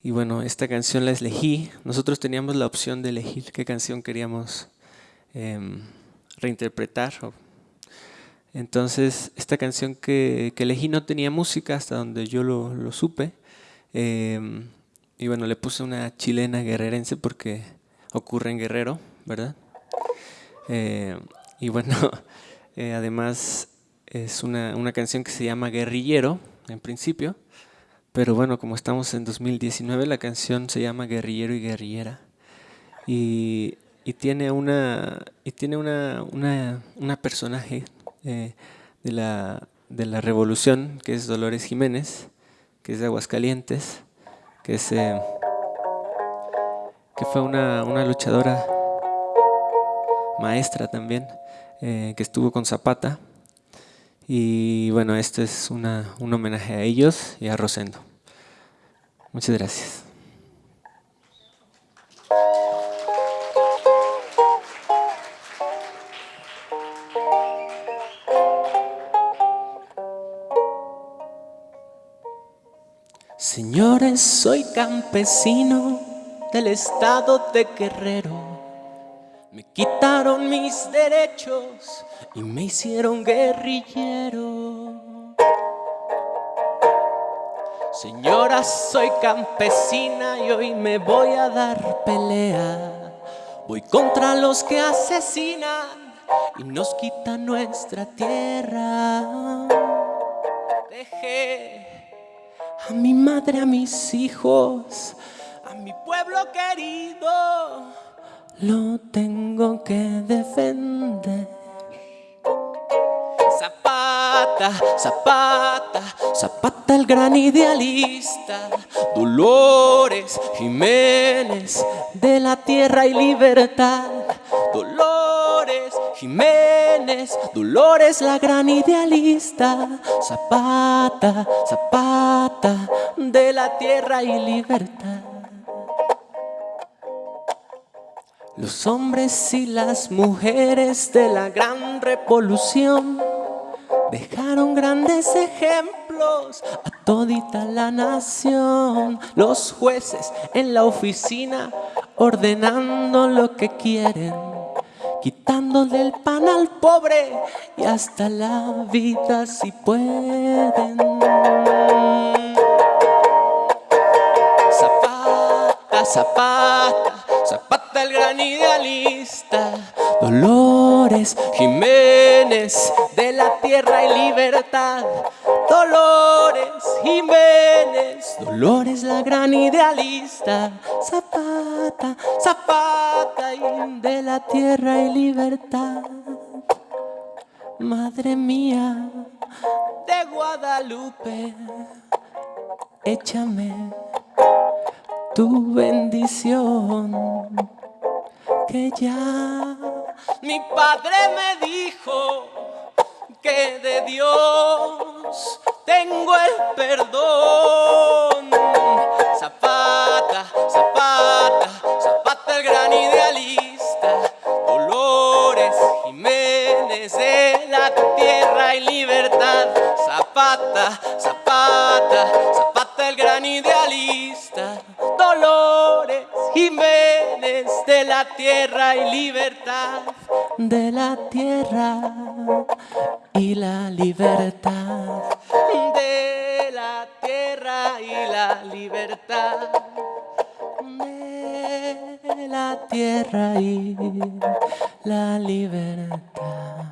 Y bueno, esta canción la elegí. Nosotros teníamos la opción de elegir qué canción queríamos em, reinterpretar. Entonces, esta canción que, elegí no tenía música hasta donde yo lo, supe. Em, y bueno, le puse una chilena guerrerense porque ocurre en Guerrero, ¿verdad? Eh, y bueno, eh, además es una, una canción que se llama Guerrillero, en principio. Pero bueno, como estamos en 2019, la canción se llama Guerrillero y Guerrillera. Y, tiene una y tiene una, una, personaje eh, de, la, de la revolución, que es Dolores Jiménez, que es de Aguascalientes, que, es, eh, que fue una, luchadora maestra también, eh, que estuvo con Zapata. Y bueno, este es una, un homenaje a ellos y a Rosendo. Muchas gracias. Señores, soy campesino del estado de Guerrero me quitaron mis derechos y me hicieron guerrillero. Señora, soy campesina y hoy me voy a dar pelea. Voy contra los que asesinan y nos quitan nuestra tierra. Dejé a mi madre, a mis hijos, a mi pueblo querido lo tengo que defender. Zapata, Zapata, el gran idealista, Dolores Jiménez de la tierra y libertad. Dolores Jiménez, Dolores la gran idealista, Zapata, Zapata de la tierra y libertad. Los hombres y las mujeres de la gran revolución dejaron grandes ejemplos a todita la nación. Los jueces en la oficina ordenando lo que quieren, quitándole el pan al pobre y hasta la vida si pueden. Zapata, zapata, zapata el gran idealista, Jiménez de la tierra y libertad. Dolores Jiménez, Dolores la gran idealista, Zapata, Zapata de la tierra y libertad. Madre mía de Guadalupe, échame tu bendición que ya mi padre me dijo que de Dios tengo el perdón. Zapata, Zapata, Zapata el gran idealista, Dolores Jiménez de la tierra y libertad. Zapata, Zapata, Zapata la tierra y libertad, de la tierra y la libertad, de la tierra y la libertad, de la tierra y la libertad.